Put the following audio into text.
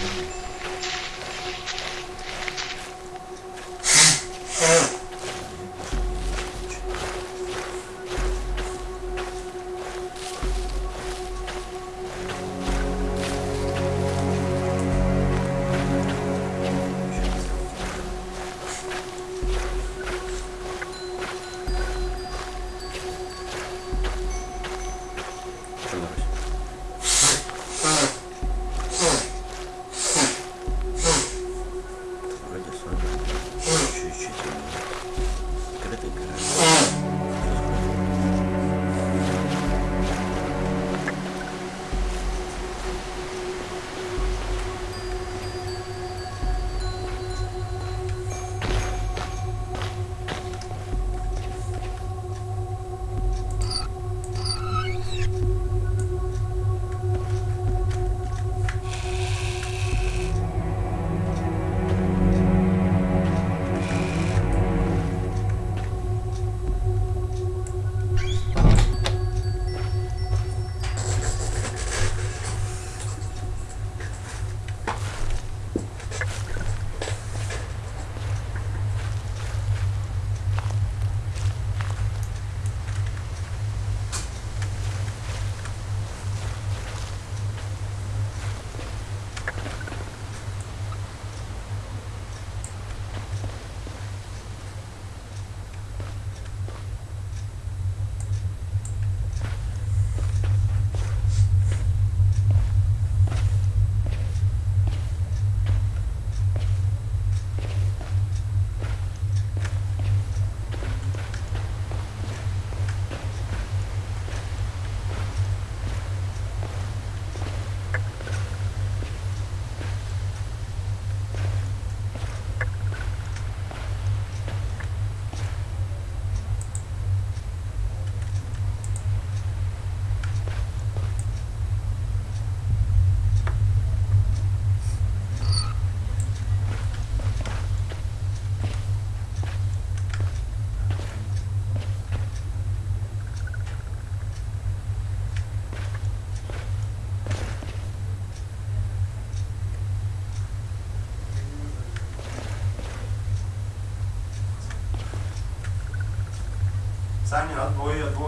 Вроде Саня, отбой, отбой.